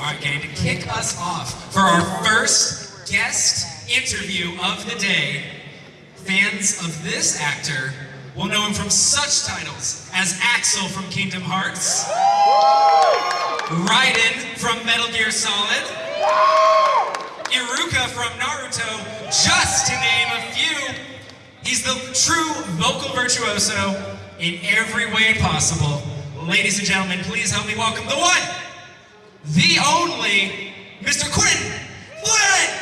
All right, gang, to kick us off for our first guest interview of the day, fans of this actor will know him from such titles as Axel from Kingdom Hearts, Raiden from Metal Gear Solid, Iruka from Naruto, just to name a few. He's the true vocal virtuoso in every way possible. Ladies and gentlemen, please help me welcome the one, the only, Mr. Quinton Flynn!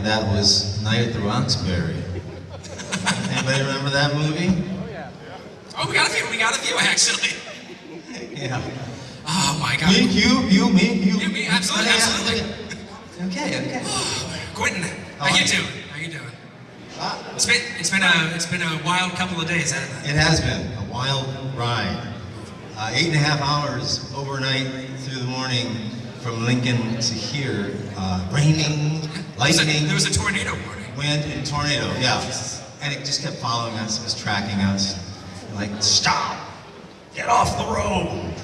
That was Night at the Roxbury. Anybody remember that movie? Oh, yeah. Oh, we got a few, we got a few actually. Yeah. Oh my god. Me, you, you, me, you. You, me, absolutely, Okay, absolutely. Okay, okay. Quinton, How how you doing? How you doing? Ah, It's been it's been a it's been a wild couple of days, hasn't it? It has been a wild ride. Uh, eight and a half hours overnight through the morning from Lincoln to here. Uh, raining, There was a- lightning. There was a tornado warning. Wind and tornado, yeah. And it just kept following us, it was tracking us. Like, stop! Get off the road!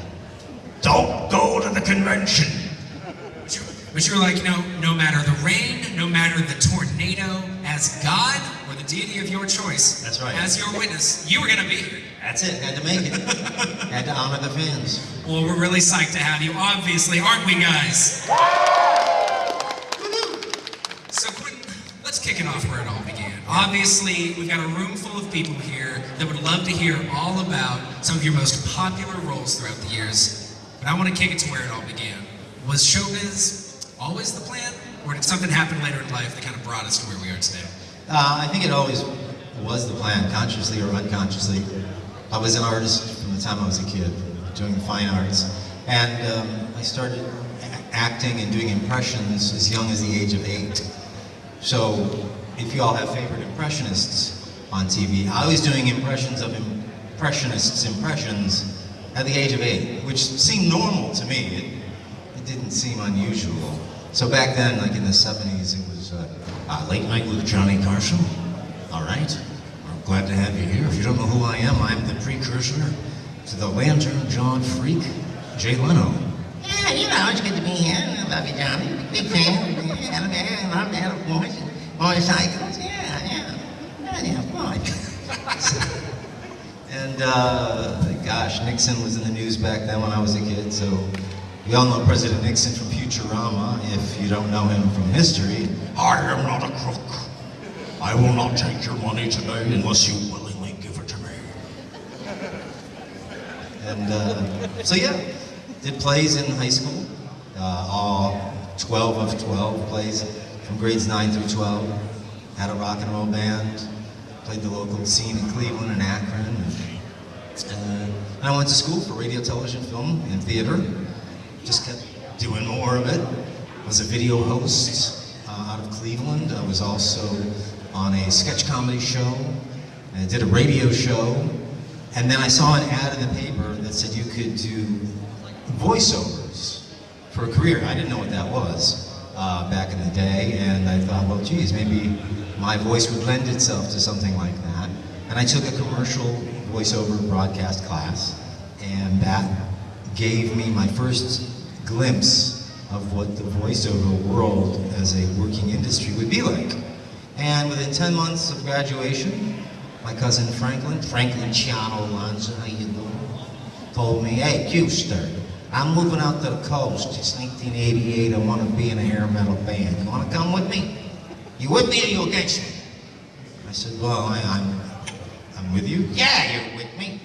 Don't go to the convention! But you, but you were like, you know, no matter the rain, no matter the tornado, as God or the deity of your choice, That's right. as your witness, you were gonna be here. That's it, had to make it. had to honor the fans. Well, we're really psyched to have you, obviously, aren't we, guys? Let's kick it off where it all began. Obviously, we've got a room full of people here that would love to hear all about some of your most popular roles throughout the years. But I want to kick it to where it all began. Was showbiz always the plan, or did something happen later in life that kind of brought us to where we are today? Uh, I think it always was the plan, consciously or unconsciously. I was an artist from the time I was a kid, doing fine arts. And um, I started acting and doing impressions as young as the age of eight. So, if you all have favorite impressionists on TV, I was doing impressions of impressionists' impressions at the age of eight, which seemed normal to me. It, it didn't seem unusual. So back then, like in the 70s, it was uh, uh, Late Night with Johnny Carson. All right. I'm glad to have you here. If you don't know who I am, I'm the precursor to the Lantern Jawed Freak, Jay Leno. Yeah, you know, it's good to be here. I love you, Johnny. Big fan. Yeah, yeah, I love that, of course. Motorcycles, yeah, yeah. Yeah, yeah, of. And uh, gosh, Nixon was in the news back then when I was a kid, so we all know President Nixon from Futurama. If you don't know him from history, I am not a crook. I will not take your money today unless you willingly give it to me. And uh, so yeah, did plays in high school, uh, all 12 of 12 plays from grades 9 through 12. Had a rock and roll band, played the local scene in Cleveland and Akron. And, uh, I went to school for radio, television, film, and theater. Just kept doing more of it. Was a video host uh, out of Cleveland. I was also on a sketch comedy show. I did a radio show. And then I saw an ad in the paper that said you could do voiceovers for a career. I didn't know what that was uh, back in the day, and I thought, well, geez, maybe my voice would lend itself to something like that. And I took a commercial voiceover broadcast class, and that gave me my first glimpse of what the voiceover world as a working industry would be like. And within 10 months of graduation, my cousin Franklin, Franklin Chiano Lanza, how you doing? Told me, hey, Custer, I'm moving out to the coast. It's 1988. I want to be in a hair metal band. You want to come with me? You with me or you against me? I said, well, I, I'm, I'm with you. Yeah, you're with me.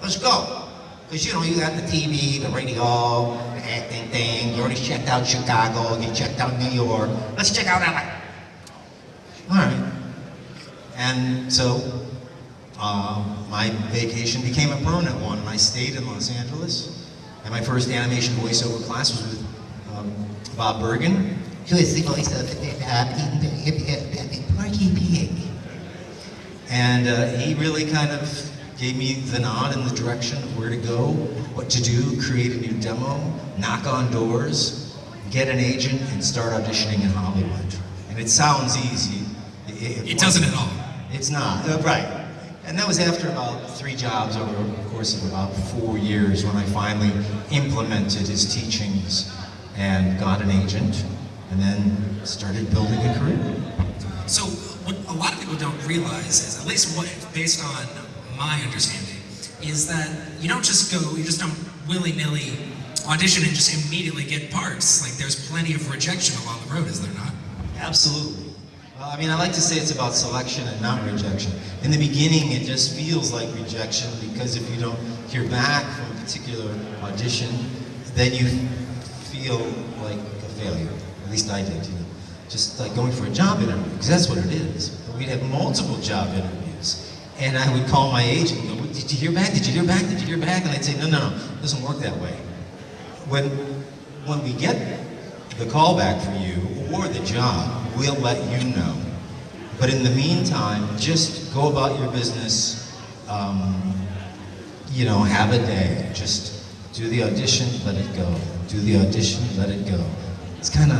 Let's go. Because, you know, you got the TV, the radio, the acting thing. You already checked out Chicago. You checked out New York. Let's check out LA. All right. And so uh, my vacation became a permanent one, I stayed in Los Angeles. And my first animation voiceover class was with um, Bob Bergen. Who is the voice of the Porky Pig? And uh, he really kind of gave me the nod in the direction of where to go, what to do, create a new demo, knock on doors, get an agent, and start auditioning in Hollywood. And it sounds easy. It doesn't at all. It's not, uh, right. And that was after about three jobs over the course of about four years when I finally implemented his teachings and got an agent and then started building a career. So what a lot of people don't realize is, at least what, based on my understanding, is that you don't just go, you just don't willy-nilly audition and just immediately get parts. Like there's plenty of rejection along the road, is there not? Absolutely. I mean, I like to say it's about selection and not rejection. In the beginning, it just feels like rejection because if you don't hear back from a particular audition, then you feel like a failure. At least I did, you know. Just like going for a job interview, because that's what it is. But we'd have multiple job interviews. And I would call my agent and go, did you hear back? Did you hear back? Did you hear back? And they'd say, no, no, no, it doesn't work that way. When, when we get the call back for you or the job, we'll let you know. But in the meantime, just go about your business. Um, you know, have a day. Just do the audition, let it go. Do the audition, let it go. It's kind of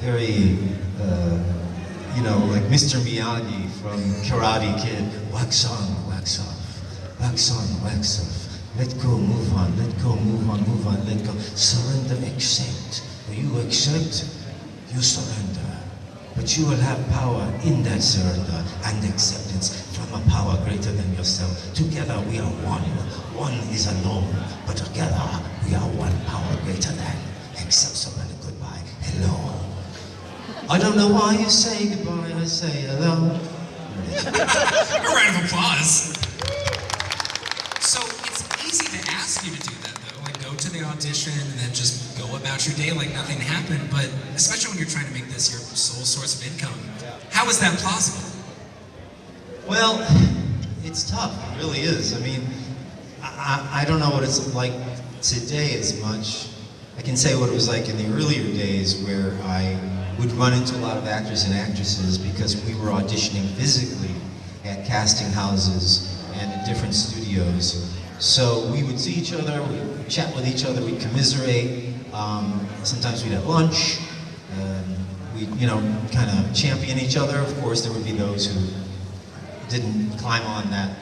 very, uh, you know, like Mr. Miyagi from Karate Kid. Wax on, wax off. Wax on, wax off. Let go, move on. Let go, move on, move on. Let go. Surrender, accept. When you accept, you surrender. But you will have power in that surrender and acceptance from a power greater than yourself. Together we are one. One is alone, but together we are one power greater than. Accept, surrender, goodbye. Hello. I don't know why you say goodbye, I say hello. A round of applause. Audition and then just go about your day like nothing happened. But especially when you're trying to make this your sole source of income, how is that plausible? Well, it's tough. It really is. I mean, I, I don't know what it's like today as much. I can say what it was like in the earlier days where I would run into a lot of actors and actresses because we were auditioning physically at casting houses and in different studios. So we would see each other, we'd chat with each other, we'd commiserate. Um, sometimes we'd have lunch. Um, we'd, you know, kind of champion each other. Of course, there would be those who didn't climb on that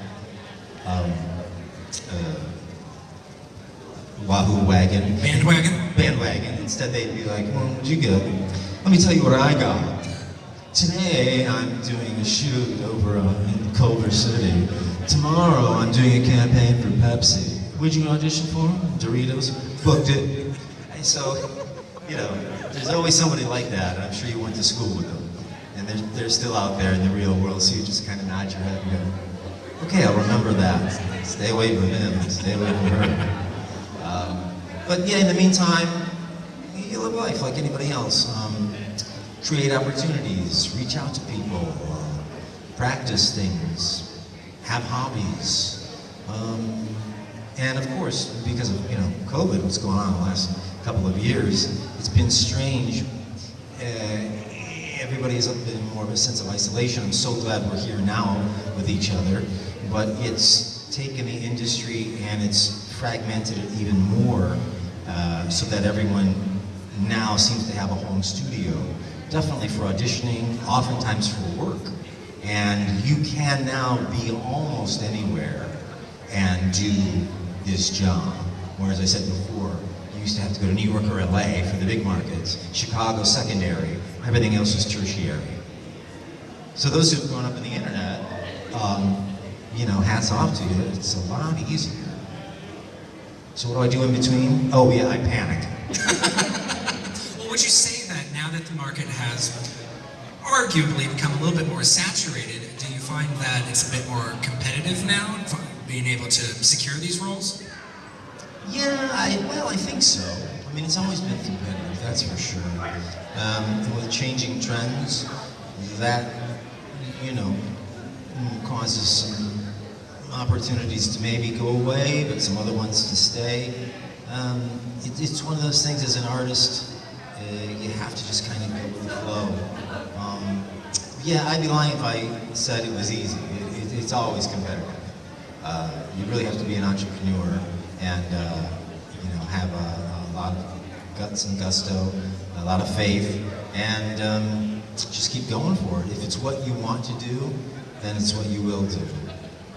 um, uh, wahoo wagon. Bandwagon? Bandwagon. Instead, they'd be like, well, what'd you get? Let me tell you what I got. Today, I'm doing a shoot over in Culver City. Tomorrow, I'm doing a campaign for Pepsi. Where'd you audition for? Doritos? Booked it. And so, you know, there's always somebody like that. I'm sure you went to school with them. And they're, they're still out there in the real world, so you just kind of nod your head and go, okay, I'll remember that. Stay away from him, stay away from her. Um, but yeah, in the meantime, you live life like anybody else. Um, create opportunities, reach out to people, uh, practice things, have hobbies. Um, and of course, because of you know COVID, what's going on the last couple of years, it's been strange. Uh, everybody has been more of a sense of isolation. I'm so glad we're here now with each other, but it's taken the industry and it's fragmented it even more uh, so that everyone now seems to have a home studio. Definitely for auditioning, oftentimes for work. And you can now be almost anywhere and do this job. Whereas I said before, you used to have to go to New York or LA for the big markets, Chicago secondary, everything else was tertiary. So those who've grown up in the internet, um, you know, hats off to you, it's a lot easier. So what do I do in between? Oh yeah, I panic. Well, would you say now that the market has arguably become a little bit more saturated, do you find that it's a bit more competitive now, being able to secure these roles? Yeah, I, well, I think so. I mean, it's always been competitive, that's for sure. Um, with changing trends, that, you know, causes some opportunities to maybe go away, but some other ones to stay. Um, it, it's one of those things as an artist, you have to just kind of go with the flow. Um, yeah, I'd be lying if I said it was easy. It, it, it's always competitive. Uh, you really have to be an entrepreneur and uh, you know have a, a lot of guts and gusto, a lot of faith, and um, just keep going for it. If it's what you want to do, then it's what you will do.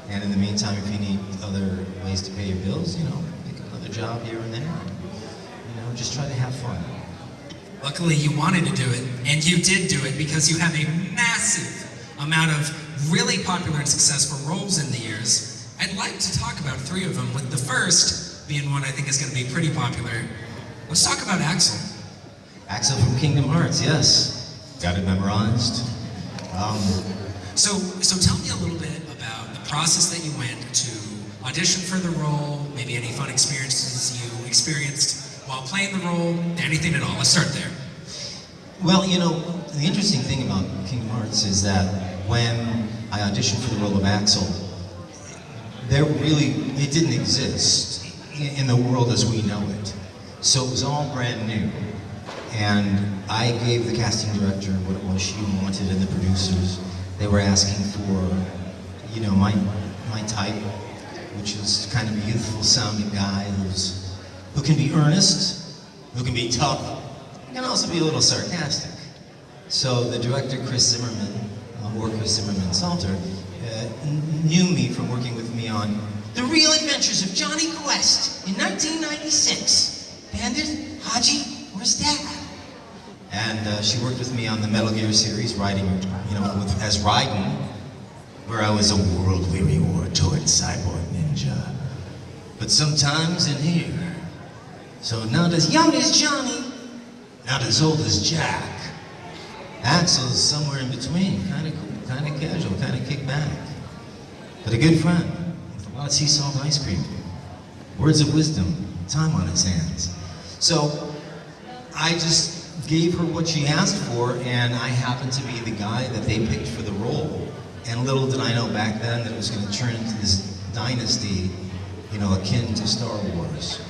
And in the meantime, if you need other ways to pay your bills, you know, pick another job here and there. You know, just try to have fun. Luckily, you wanted to do it, and you did do it because you have a massive amount of really popular and successful roles in the years. I'd like to talk about three of them, with the first being one I think is going to be pretty popular. Let's talk about Axel. Axel from Kingdom Hearts, yes. Got it memorized. Um, So, so tell me a little bit about the process that you went to audition for the role, maybe any fun experiences you experienced while playing the role, anything at all. Let's start there. Well, you know, the interesting thing about Kingdom Hearts is that when I auditioned for the role of Axel, there really, it didn't exist in, the world as we know it. So it was all brand new. And I gave the casting director what it was she wanted and the producers. They were asking for, you know, my, my type, which is kind of a youthful sounding guy who's, who can be earnest, who can be tough, can also be a little sarcastic. So the director, Kris Zimmerman, uh, or Kris Zimmerman Salter, uh, knew me from working with me on The Real Adventures of Jonny Quest in 1996. Bandit, Hadji, where's Dad? And uh, she worked with me on the Metal Gear series, writing, you know, with, as Raiden, where I was a world-weary war-torn cyborg ninja. But sometimes in here, so not as young as Johnny, not as old as Jack. Axel's somewhere in between, kind of kind of casual, kind of kick back. But a good friend, with a lot of sea salt ice cream. Words of wisdom, time on his hands. So I just gave her what she asked for, and I happened to be the guy that they picked for the role. And little did I know back then that it was going to turn into this dynasty, you know, akin to Star Wars.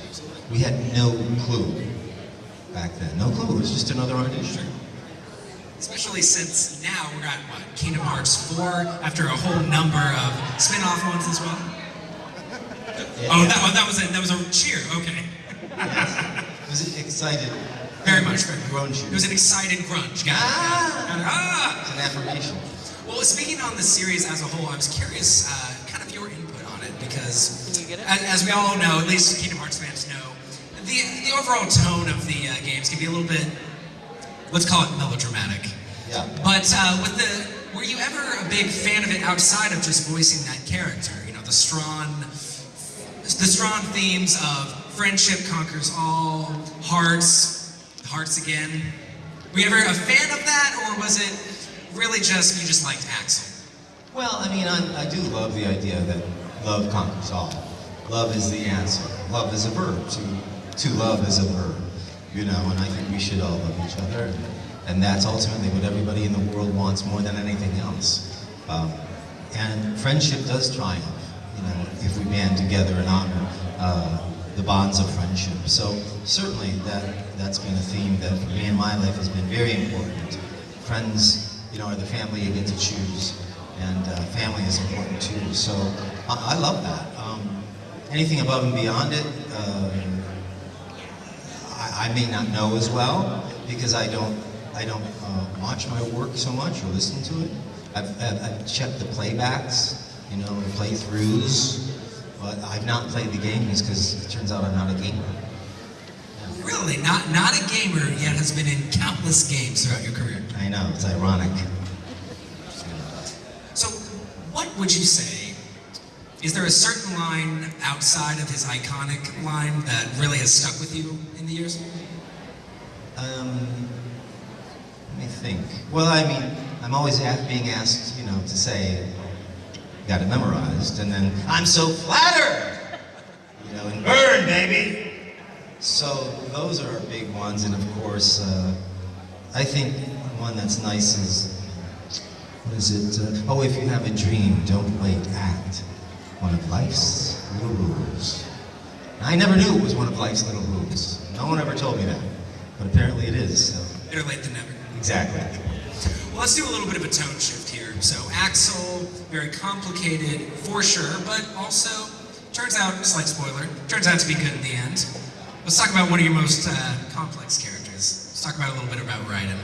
We had no clue back then. No clue. It was just another audition. Especially since now we're at what Kingdom Hearts 4 after a whole number of spin-off ones as well. Oh, that, oh, that was a that was a cheer. Okay, It was excited. very much. Very much. Grunge. It was an excited grunge. Got Ah! got it, got. Ah! It's an affirmation. Well, speaking on the series as a whole, I was curious, uh, kind of your input on it, because you get it? as, as we all know, at least Kingdom Hearts fans know, the the overall tone of the uh, games can be a little bit, let's call it melodramatic. Yeah. But uh, with the, were you ever a big fan of it outside of just voicing that character? You know, the strong, the strong themes of friendship conquers all, hearts, hearts again. Were you ever a fan of that, or was it really just you just liked Axel? Well, I mean, I, I do love the idea that love conquers all. Love is the answer. Love is a verb. To, to love is a verb. You know, and I think we should all love each other. And that's ultimately what everybody in the world wants more than anything else. Um, and friendship does triumph, you know, if we band together and honor uh, the bonds of friendship. So certainly that, that's been a theme that for me in my life has been very important. Friends, you know, are the family you get to choose and uh, family is important too. So I, I love that. Um, anything above and beyond it, uh, I, may not know as well because I don't I don't uh, watch my work so much or listen to it. I've, I've, I've checked the playbacks, you know, the playthroughs, but I've not played the games because it turns out I'm not a gamer. Really, not not a gamer yet has been in countless games throughout your career. I know it's ironic. So, what would you say? Is there a certain line outside of his iconic line that really has stuck with you in the years? Um, let me think. Well, I mean, I'm always a- being asked, you know, to say, got it memorized, and then I'm so flattered, you know, and burn, baby. So those are big ones, and of course, uh, I think one that's nice is, what is it? Uh, oh, if you have a dream, don't wait, act. One of life's little rules. I never knew it was one of life's little rules. No one ever told me that. but apparently it is. So. Better late than never. Exactly. Well, let's do a little bit of a tone shift here. So, Axel, very complicated for sure, but also turns out, slight spoiler, turns out to be good in the end. Let's talk about one of your most uh, complex characters. Let's talk about a little bit about Raiden.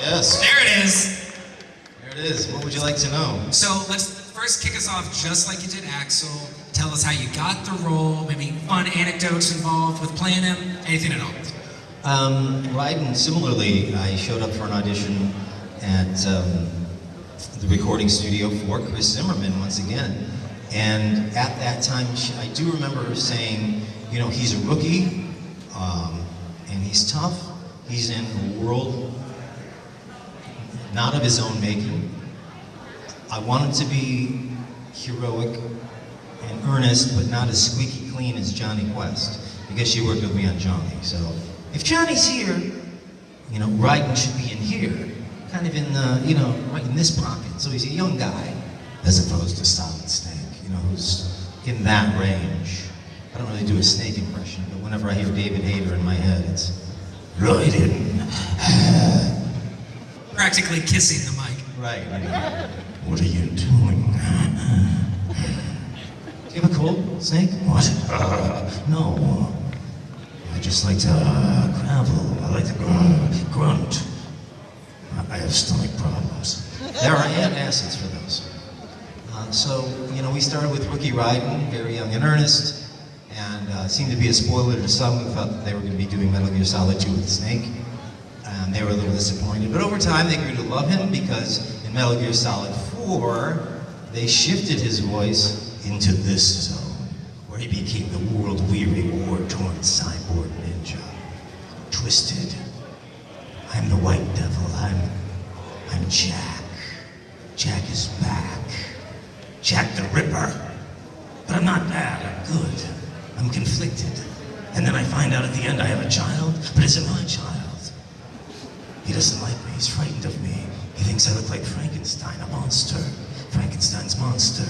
Yes. There it is. There it is. What would you like to know? So let's first kick us off just like you did Axel. Tell us how you got the role, maybe fun anecdotes involved with playing him, anything at all. Um, Raiden, similarly, I showed up for an audition at um, the recording studio for Kris Zimmerman once again. And at that time, I do remember her saying, you know, he's a rookie, um, and he's tough. He's in a world not of his own making. I wanted to be heroic and earnest, but not as squeaky clean as Jonny Quest, because she worked with me on Johnny. So if Johnny's here, you know, Raiden should be in here, kind of in the, you know, right in this pocket. So he's a young guy, as opposed to Solid Snake, you know, who's in that range. I don't really do a snake impression, but whenever I hear David Hayter in my head, it's Raiden. Practically kissing the mic. Right. right. What are you doing? Do you have a cold, Snake? What? Uh, no. I just like to uh, gravel. I like to gr- grunt. I- have stomach problems. There are antacids for those. Uh, so, you know, we started with Rookie Raiden, very young and earnest, and uh, seemed to be a spoiler to some who felt that they were going to be doing Metal Gear Solid 2 with Snake. And they were a little disappointed. But over time, they grew to love him because in Metal Gear Solid 4, they shifted his voice into this zone, where he became the world-weary, war-torn cyborg ninja. Twisted. I'm the White Devil. I'm, I'm Jack. Jack is back. Jack the Ripper. But I'm not bad, I'm good. I'm conflicted. And then I find out at the end I have a child, but it's not my child. He doesn't like me, he's frightened of me. He thinks I look like Frankenstein, a monster. Frankenstein's monster.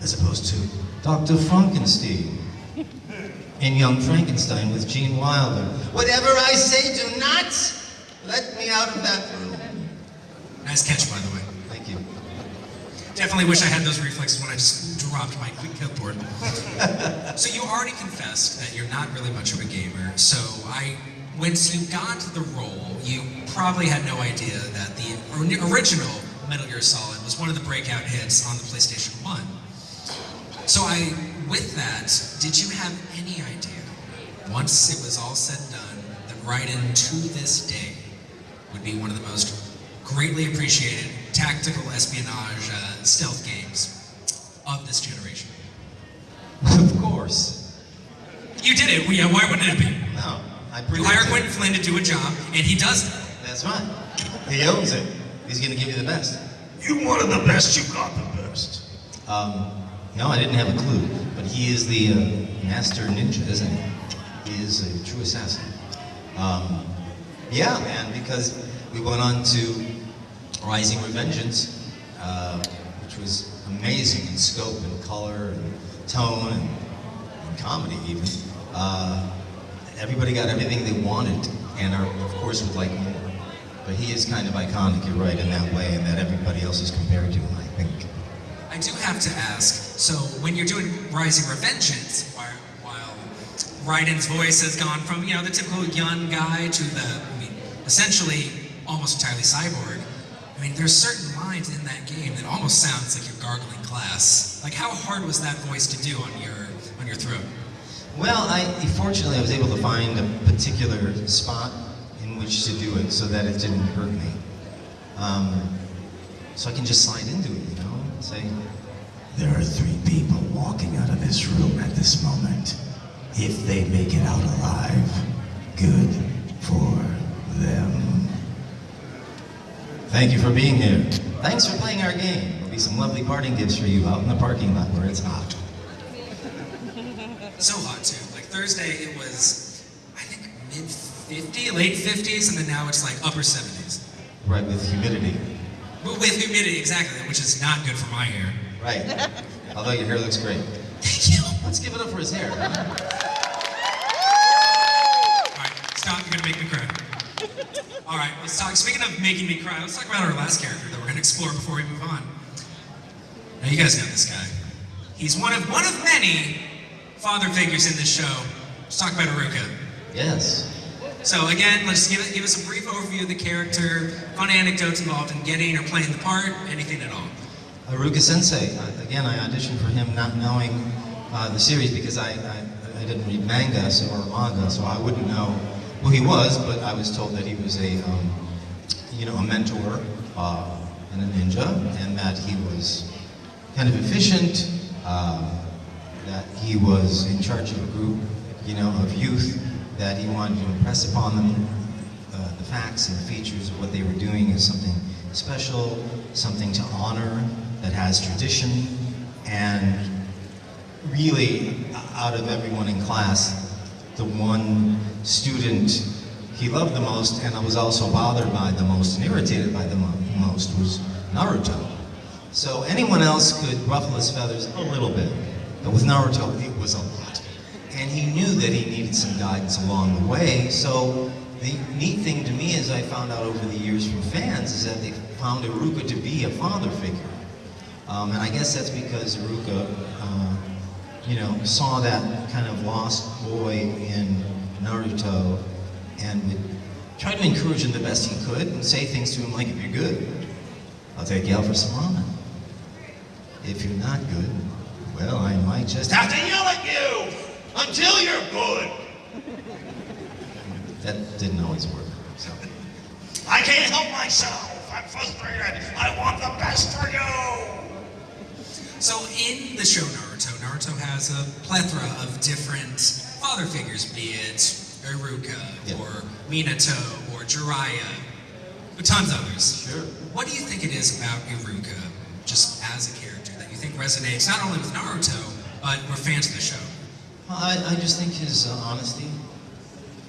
As opposed to Dr. Frankenstein. In Young Frankenstein with Gene Wilder. Whatever I say, do not let me out of that room. Nice catch, by the way. Thank you. Definitely wish I had those reflexes when I just dropped my clipboard. so you already confessed that you're not really much of a gamer. So I, once you got the role, you probably had no idea that the original Metal Gear Solid was one of the breakout hits on the PlayStation One. So I, with that, did you have any idea, once it was all said and done, that Raiden to this day would be one of the most greatly appreciated tactical espionage uh, stealth games of this generation? Of course. You did it. Yeah, why wouldn't it be? No, I You predicted. hire Quinton Flynn to do a job, and he does it. That's right. He owns it. He's going to give you the best. You wanted the best, you got the best. Um, no, I didn't have a clue, but he is the uh, master ninja, isn't he? He is a true assassin. Um, yeah, man, because we went on to Rising Revengeance, uh, which was amazing in scope and color and tone and, and comedy even. Uh, everybody got everything they wanted, and are, of course would like more. But he is kind of iconic, you're right, in that way, and that everybody else is compared to him, I think. I do have to ask. So when you're doing Rising Revengeance, while, while Raiden's voice has gone from you know the typical young guy to the I mean, essentially almost entirely cyborg. I mean, there's certain lines in that game that almost sounds like you're gargling glass. Like, how hard was that voice to do on your on your throat? Well, I fortunately I was able to find a particular spot in which to do it so that it didn't hurt me. Um, so I can just slide into it, you know, say, There are three people walking out of this room at this moment. If they make it out alive, good for them. "Thank you for being here. Thanks for playing our game. There'll be some lovely parting gifts for you out in the parking lot where it's hot." So hot too. Like Thursday, it was I think mid 50, late 50s, and then now it's like upper 70s. Right with humidity. With humidity, exactly, which is not good for my hair. Right. Although your hair looks great. Thank you. Let's give it up for his hair. All right, stop. way to make me cry. All right, let's talk. Speaking of making me cry, let's talk about our last character that we're going to explore before we move on. Now, you guys know this guy. He's one of one of many father figures in this show. Let's talk about Iruka. Yes. So again, let's give, it, give us a brief overview of the character, fun anecdotes involved in getting or playing the part, anything at all. Iruka Sensei. Again, I auditioned for him not knowing uh, the series because I, I, I didn't read manga so, or manga, so I wouldn't know who he was. But I was told that he was a, um, you know, a mentor uh, and a ninja, and that he was kind of efficient. Uh, that he was in charge of a group, you know, of youth. That he wanted to impress upon them uh, the facts and features of what they were doing as something special, something to honor, that has tradition, and really, out of everyone in class, the one student he loved the most and I was also bothered by the most and irritated by the mo- most was Naruto. So anyone else could ruffle his feathers a little bit, with Naruto, it was a lot. And he knew that he needed some guidance along the way, so the neat thing to me, as I found out over the years from fans, is that they found Iruka to be a father figure. Um, and I guess that's because Iruka, uh, you know, saw that kind of lost boy in Naruto and would try to encourage him the best he could and say things to him like, if you're good, I'll take you out for some ramen. If you're not good, well, I might just Have to yell at you until you're good. That didn't always work. So. I can't help myself. I'm frustrated. I want the best for you. So in the show Naruto, Naruto has a plethora of different father figures, be it Iruka Yeah. or Minato or Jiraiya, but tons of others. Sure. What do you think it is about Iruka, just as a character, that you think resonates not only with Naruto, but we're fans of the show? Well, I, I just think his uh, honesty,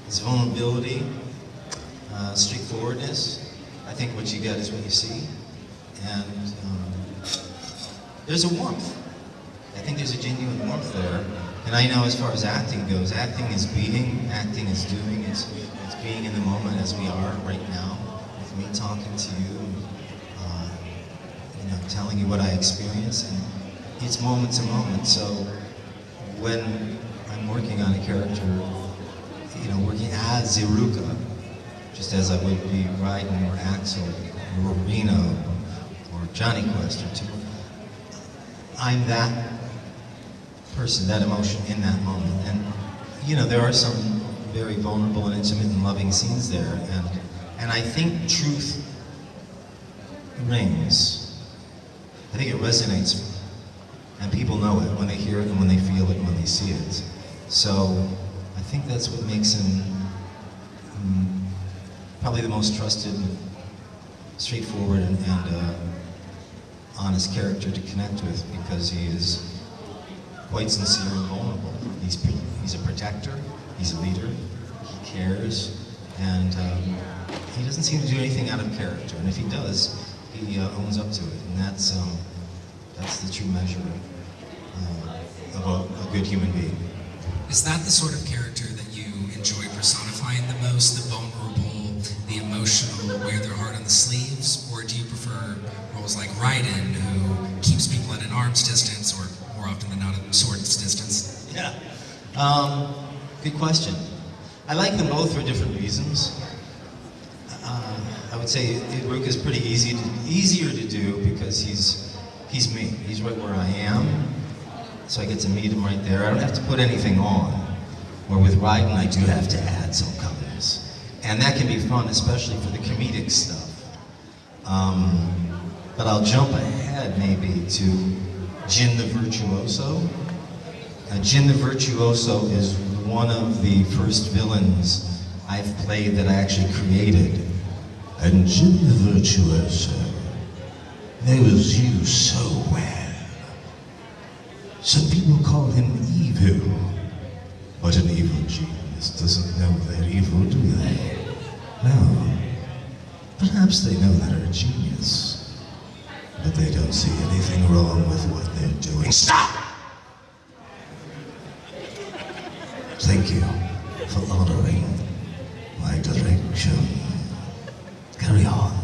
his vulnerability, uh, straightforwardness. I think what you get is what you see. And um, there's a warmth. I think there's a genuine warmth there. And I know as far as acting goes, acting is being, acting is doing, it's, it's being in the moment as we are right now, with me talking to you, you know, telling you what I experience. And it's moment to moment. So when I'm working on a character, you know, working as Iruka, just as I would be Raiden or Axel or Reno or Jonny Quest or two, I'm that person, that emotion in that moment. And, you know, there are some very vulnerable and intimate and loving scenes there. And, and I think truth rings. I think it resonates and people know it when they hear it and when they feel it and when they see it. So I think that's what makes him mm, probably the most trusted, straightforward, and, and uh, honest character to connect with because he is quite sincere and vulnerable. He's, he's a protector, he's a leader, he cares, and um, he doesn't seem to do anything out of character. And if he does, he uh, owns up to it, and that's um, that's the true measure uh, of a, a good human being. Is that the sort of character that you enjoy personifying the most, the vulnerable, the emotional, wear their heart on the sleeves? Or do you prefer roles like Raiden, who keeps people at an arm's distance, or more often than not, at a sword's distance? Yeah. Um, good question. I like them both for different reasons. I would say Iruka is pretty easy to, easier to do because he's he's me. He's right where I am, so I get to meet him right there. I don't have to put anything on. Where with Raiden, I do have to add some colors, and that can be fun, especially for the comedic stuff. Um, but I'll jump ahead maybe to Jhin the Virtuoso. Uh, Jhin the Virtuoso is one of the first villains I've played that I actually created. And Jhin the Virtuoso knows you so well. Some people call him evil, but an evil genius doesn't know they're evil, do they? No. Perhaps they know they're a genius, but they don't see anything wrong with what they're doing. Stop! Thank you for honoring my direction. Carry on.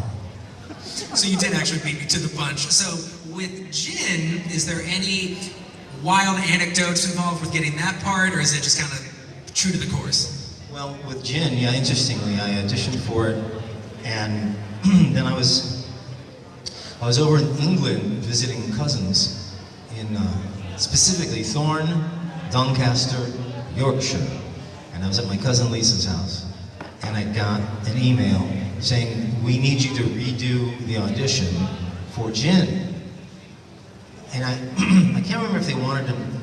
So you did actually beat me to the punch. So with Jhin, is there any wild anecdotes involved with getting that part, or is it just kind of true to the course? Well, with Jhin, yeah, interestingly, I auditioned for it, and then I was I was over in England visiting cousins in uh, specifically Thorne, Doncaster, Yorkshire, and I was at my cousin Lisa's house, and I got an email saying we need you to redo the audition for Jhin, and I I can't remember if they wanted him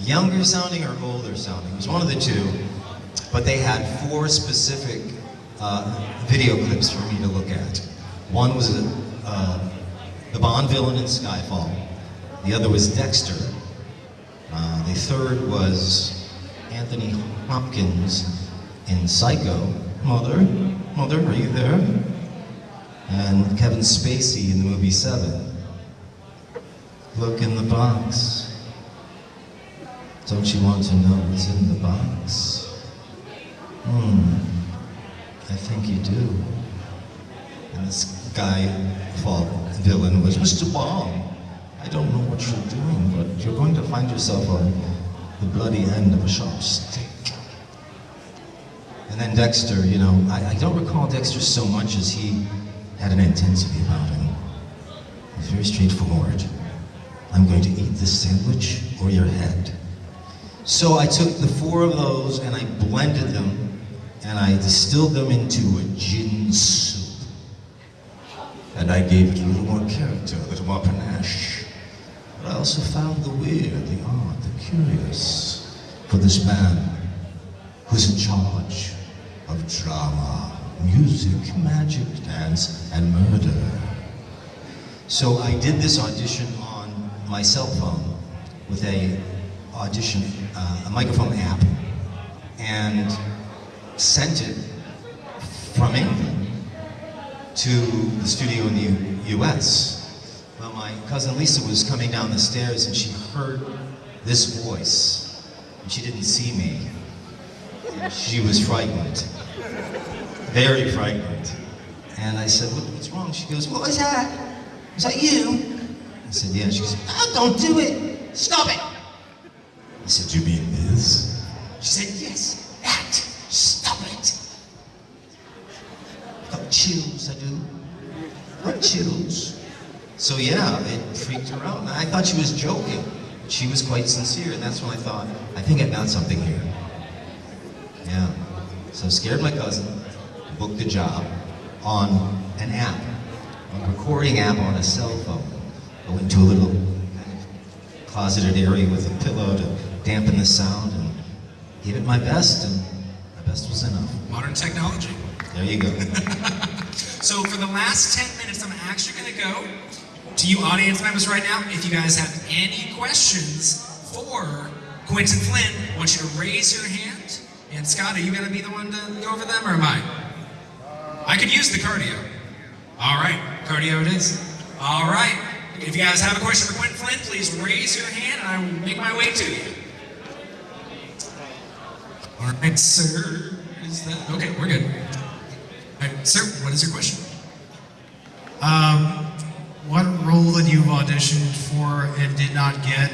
younger sounding or older sounding. It was one of the two. But they had four specific uh, video clips for me to look at. One was uh, the Bond villain in Skyfall. The other was Dexter. Uh, the third was Anthony Hopkins in Psycho. Mother, mother, are you there? And Kevin Spacey in the movie Seven. Look in the box. Don't you want to know what's in the box? Hmm, I think you do. And this guy, fall villain, was Mr. Bond. I don't know what you're doing, but you're going to find yourself on the bloody end of a sharp stick. And then Dexter, you know, I, I don't recall Dexter so much as he had an intensity about him. He's very straightforward. I'm going to eat this sandwich or your head. So I took the four of those and I blended them and I distilled them into a gin soup. And I gave it a little more character, a little more panache. But I also found the weird, the odd, the curious for this man who's in charge of drama, music, magic, dance, and murder. So I did this audition on my cell phone with a audition, uh, a microphone app, and sent it from England to the studio in the U- U.S. Well, my cousin Lisa was coming down the stairs and she heard this voice, and she didn't see me. She was frightened, very frightened. And I said, "What- what's wrong? She goes, what was that? Was that you? I said, yeah. She goes, oh, don't do it. Stop it. I said, you mean this? She said, yes, that. Stop it. I Got chills, I do. I Got chills. So yeah, it freaked her out. I thought she was joking. She was quite sincere, and that's when I thought, I think I got something here. So I scared my cousin, booked the job on an app, a recording app on a cell phone. I went to a little kind of closeted area with a pillow to dampen the sound and gave it my best, and my best was enough. Modern technology. There you go. So for the last 10 minutes, I'm actually going to go to you audience members right now. If you guys have any questions for Quinton Flynn, I want you to raise your hand. And Scott, are you going to be the one to go over them, or am I? I could use the cardio. All right, cardio it is. All right. If you guys have a question for Quinton Flynn, please raise your hand and I will make my way to you. All right, sir. Is that okay? We're good. All right, sir, what is your question? Um, what role that you've auditioned for and did not get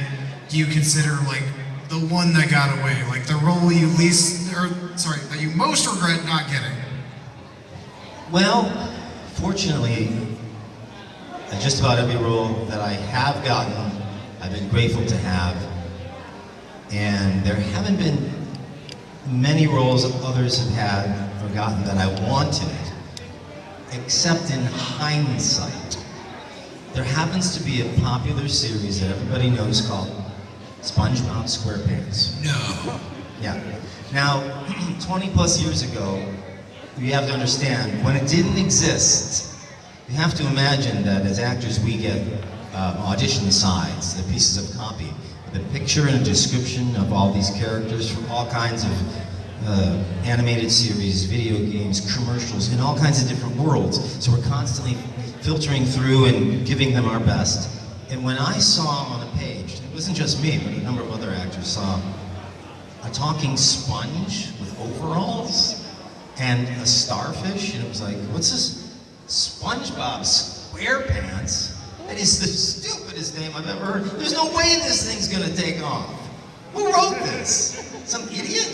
do you consider like the one that got away? Like the role you least, or sorry, that you most regret not getting? Well, fortunately, uh, just about every role that I have gotten, I've been grateful to have. And there haven't been many roles that others have had or gotten that I wanted, except in hindsight. There happens to be a popular series that everybody knows called SpongeBob SquarePants. No. Yeah. Now, 20 plus years ago, you have to understand, when it didn't exist, you have to imagine that as actors we get uh, audition sides, the pieces of copy, the picture and a description of all these characters from all kinds of uh, animated series, video games, commercials, in all kinds of different worlds. So we're constantly filtering through and giving them our best. And when I saw on a page, it wasn't just me, but a number of other actors saw a talking sponge with overalls. and a starfish, and it was like, what's this? SpongeBob SquarePants? That is the stupidest name I've ever heard. There's no way this thing's gonna take off. Who wrote this? Some idiot?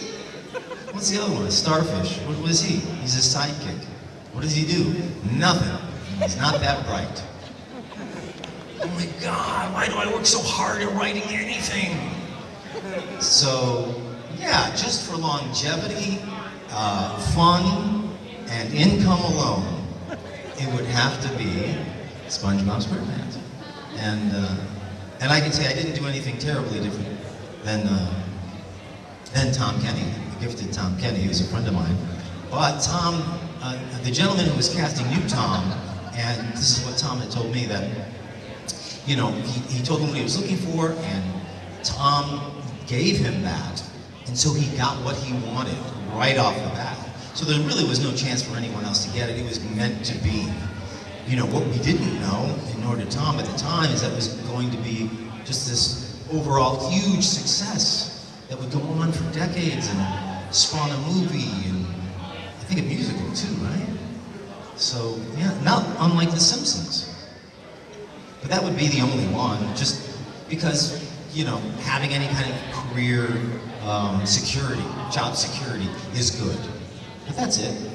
What's the other one? Starfish. What, is he? He's a sidekick. What does he do? Nothing. He's not that bright. Oh my God, why do I work so hard at writing anything? So, yeah, just for longevity, uh, fun, and income alone, it would have to be SpongeBob SquarePants. And, uh, and I can say I didn't do anything terribly different than, uh, than Tom Kenny, the gifted Tom Kenny, who's a friend of mine. But Tom, uh, the gentleman who was casting knew Tom, and this is what Tom had told me that you know, he, he told him what he was looking for, and Tom gave him that. And so he got what he wanted right off the bat. So there really was no chance for anyone else to get it. It was meant to be. You know, what we didn't know, nor did Tom at the time, is that it was going to be just this overall huge success that would go on for decades and spawn a movie and I think a musical too, right? So, yeah, not unlike The Simpsons. But that would be the only one, just because, you know, having any kind of career um, security, job security is good. But that's it.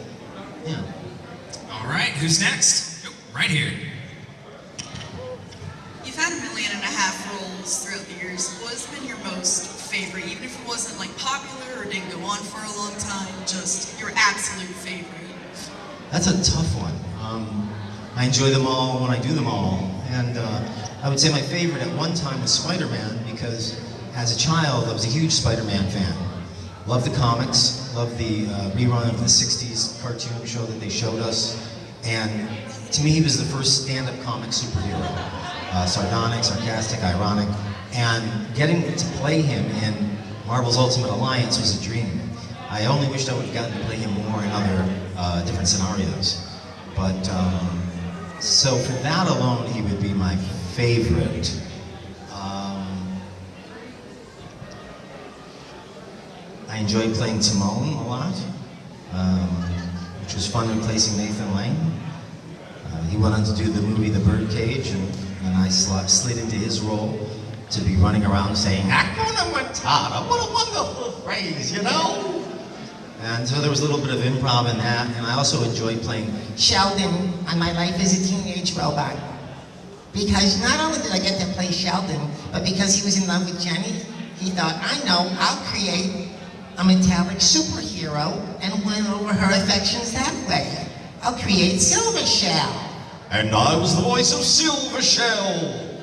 Yeah. All right, who's next? Oh, right here. You've had a million and a half roles throughout the years. What's been your most favorite, even if it wasn't like popular or didn't go on for a long time, just your absolute favorite? That's a tough one. Um, I enjoy them all when I do them all. And uh, I would say my favorite at one time was Spider-Man because as a child I was a huge Spider-Man fan. Loved the comics, loved the uh, rerun of the 60s cartoon show that they showed us. And to me he was the first stand-up comic superhero. Uh, sardonic, sarcastic, ironic. And getting to play him in Marvel's Ultimate Alliance was a dream. I only wished I would have gotten to play him more in other uh, different scenarios. But um, so for that alone, he would be my favorite. I enjoyed playing Timon a lot, um, which was fun replacing Nathan Lane. Uh, he went on to do the movie The Birdcage, and, and I sl- slid into his role to be running around saying, Hakuna Matata, what a wonderful phrase, you know? And so there was a little bit of improv in that, and I also enjoyed playing Sheldon on My Life as a Teenage Robot. Because not only did I get to play Sheldon, but because he was in love with Jenny, he thought, I know, I'll create a metallic superhero and win over her affections that way. I'll create Silver Shell. And I was the voice of Silver Shell.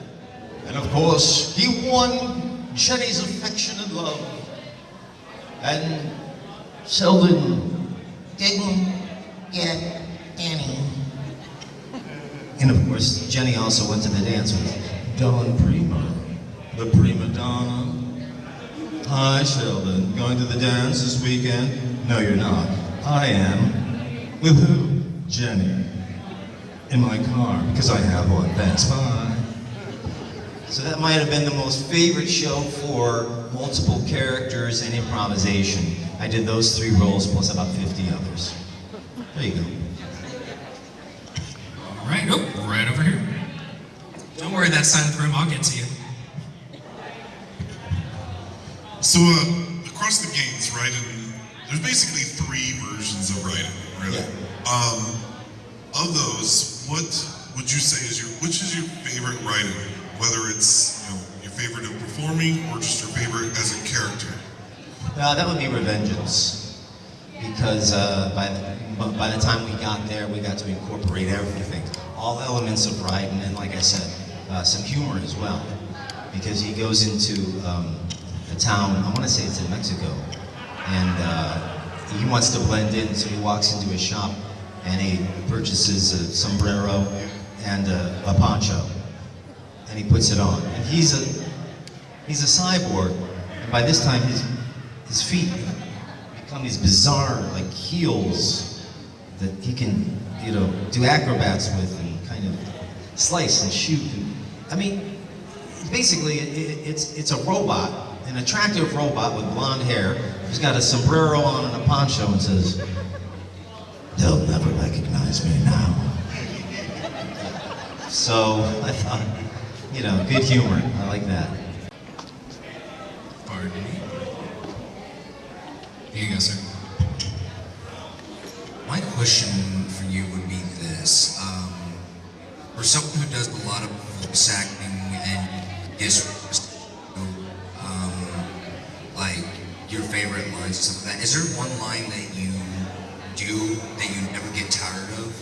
And of course, he won Jenny's affection and love. And Sheldon Didn't get any. And of course, Jenny also went to the dance with Don Prima, the prima donna. Hi, Sheldon. Going to the dance this weekend? No, you're not. I am. With who? Jenny. In my car, because I have one. Thanks, bye. So that might have been the most favorite show for multiple characters and improvisation. I did those three roles plus about 50 others. There you go. All right, oh, right over here. Don't worry, that side of the room, I'll get to you. So, uh, across the gates, right, and there's basically three versions of writing, really. Um, of those, what would you say is your, which is your favorite writing? Whether it's, you know, your favorite of performing or just your favorite as a character? Uh, that would be Revengeance, because uh, by the, by the time we got there, we got to incorporate everything, all elements of writing, and like I said, uh, some humor as well, because he goes into um, a town. I want to say it's in Mexico, and uh, he wants to blend in, so he walks into a shop and he purchases a sombrero and a, a poncho, and he puts it on, and he's a he's a cyborg, and by this time his his feet become these bizarre like heels that he can you know do acrobats with and kind of slice and shoot. And, I mean, basically it, it, it's it's a robot, an attractive robot with blonde hair who's got a sombrero on and a poncho and says, They'll never recognize me now. So I thought, you know, good humor. I like that. Pardon me. Here you go, sir. My question for you would be this. Um, for someone who does a lot of voice acting and is, lines and stuff like that, is there one line that you do that you never get tired of?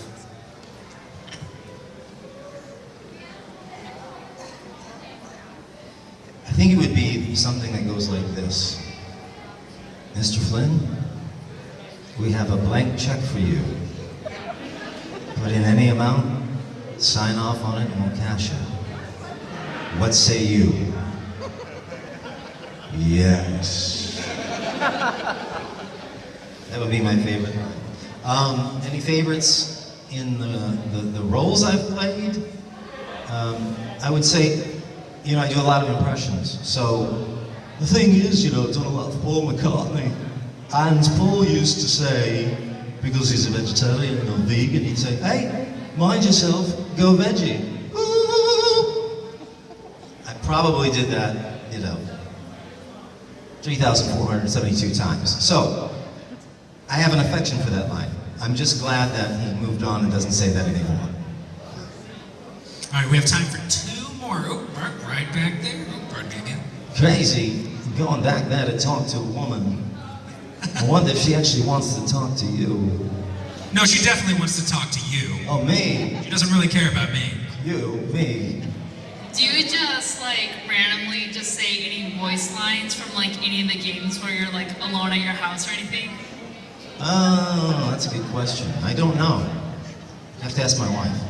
I think it would be something that goes like this. Mr. Flynn, we have a blank check for you. Put in any amount, sign off on it, and we'll cash it. What say you? Yes. That would be my favorite. Um, any favorites in the, the, the roles I've played? Um, I would say, you know, I do a lot of impressions. So the thing is, you know, I've done a lot of Paul McCartney. And Paul used to say, because he's a vegetarian and a vegan, he'd say, hey, mind yourself, go veggie. I probably did that, you know, 3,472 times. So I have an affection for that line. I'm just glad that he moved on and doesn't say that anymore. All right, we have time for two more. Oh, right, right back there. Oh, pardon me again. Crazy, going back there to talk to a woman. I wonder if she actually wants to talk to you. No, she definitely wants to talk to you. Oh, me, She doesn't really care about me. you, me. Do you just like randomly just say any voice lines from like any of the games where you're like alone at your house or anything? Oh, that's a good question. I don't know. I have to ask my wife.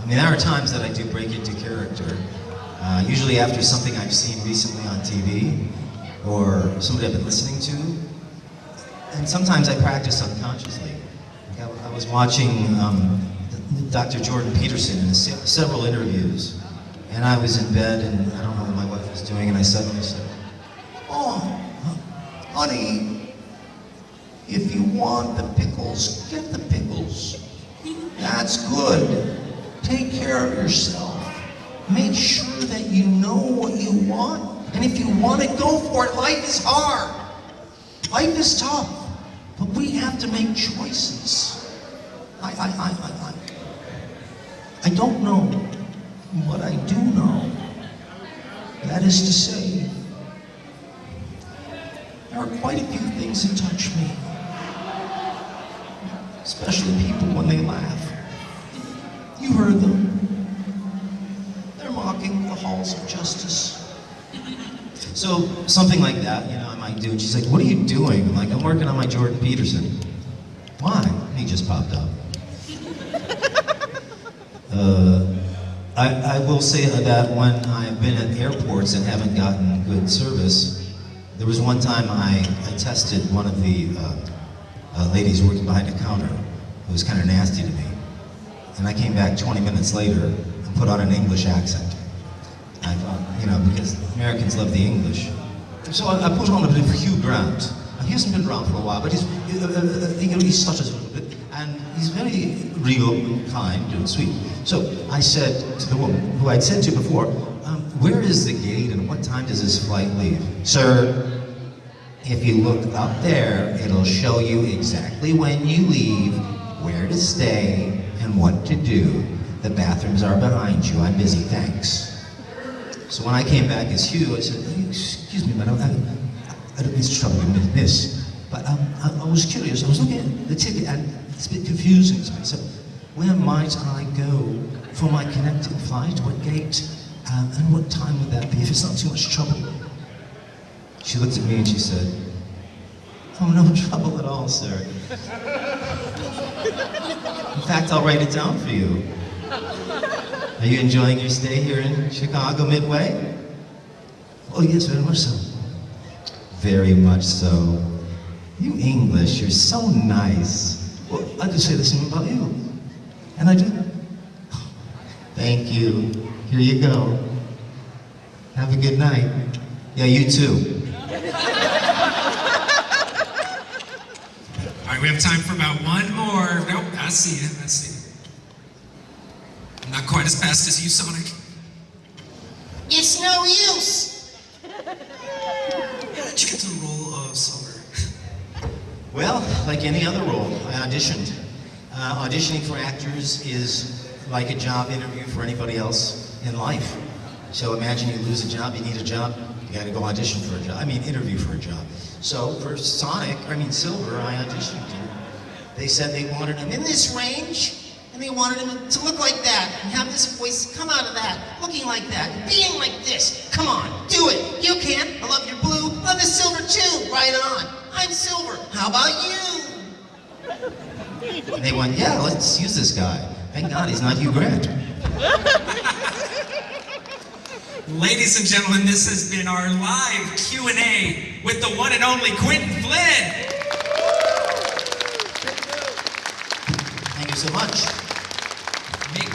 I mean, there are times that I do break into character. Uh, usually after something I've seen recently on TV or somebody I've been listening to. And sometimes I practice unconsciously. Like I, I was watching um, Dr. Jordan Peterson in se- several interviews, and I was in bed and I don't know what my wife was doing, and I suddenly said, Oh, honey, if you want the pickles, get the pickles. That's good. Take care of yourself. Make sure that you know what you want. And if you want it, go for it. Life is hard. Life is tough. But we have to make choices. I, I, I, I, I, I don't know what I do know. That is to say, there are quite a few things that touch me. Especially people when they laugh. You heard them. They're mocking the halls of justice. So something like that, you know, I might do. And she's like, what are you doing? I'm like, I'm working on my Jordan Peterson. Why? And he just popped up. Uh, I, I will say that when I've been at airports and haven't gotten good service, there was one time I, I tested one of the uh, uh, ladies working behind the counter who was kind of nasty to me. And I came back 20 minutes later and put on an English accent. I thought, you know, because Americans love the English. So I, I put on a bit of Hugh Grant. He hasn't been around for a while, but he's, uh, uh, uh, he stutters a little bit. And he's very real and kind and sweet. So I said to the woman, who I'd said to before, um, where is the gate and what time does this flight leave? Sir, if you look up there, it'll show you exactly when you leave, where to stay, and what to do. The bathrooms are behind you. I'm busy, thanks. So when I came back as Hugh, I said, "Oh, excuse me, madam, I, I don't mean to trouble you, miss, but um, I, I was curious. I was looking at the ticket and it's a bit confusing to me. So where might I go for my connecting flight? What gate? Um, and what time would that be if it's not too much trouble? She looked at me and she said, Oh, no trouble at all, sir. In fact, I'll write it down for you. Are you enjoying your stay here in Chicago Midway? Oh, yes, very much so. Very much so. You English, you're so nice. Well, I could say the same about you. And I do. Thank you. Here you go. Have a good night. Yeah, you too. All right, we we have time for about one more. Nope, I see you. I see you. I'm not quite as fast as you, Sonic. It's no use. How did you get to the role of Silver? Well, like any other role, I auditioned. Uh, auditioning for actors is like a job interview for anybody else in life. So imagine you lose a job, you need a job, you gotta go audition for a job. I mean, interview for a job. So for Sonic, I mean Silver, I auditioned. And they said they wanted him in this range, and they wanted him to look like that, and have this voice come out of that, looking like that, being like this. Come on, do it. You can. I love your blue, love the silver too. Right on. I'm Silver. How about you? And they went, yeah, let's use this guy. Thank God he's not Hugh Grant. Ladies and gentlemen, this has been our live Q&A with the one and only Quinton Flynn. Thank you so much. Make,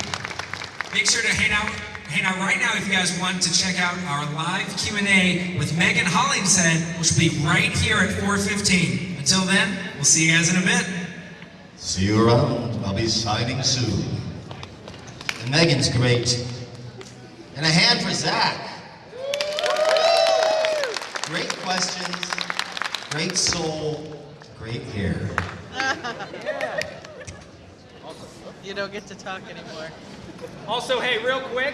make sure to hang out, hang out right now if you guys want to check out our live Q&A with Megan Hollingshead, which will be right here at 4.15. Until then, we'll see you guys in a bit. See you around. I'll be signing soon. And Megan's great. And a hand for Zach. Great questions, great soul, great hair. You don't get to talk anymore. Also, hey, real quick,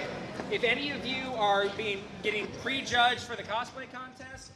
if any of you are being getting prejudged for the cosplay contest,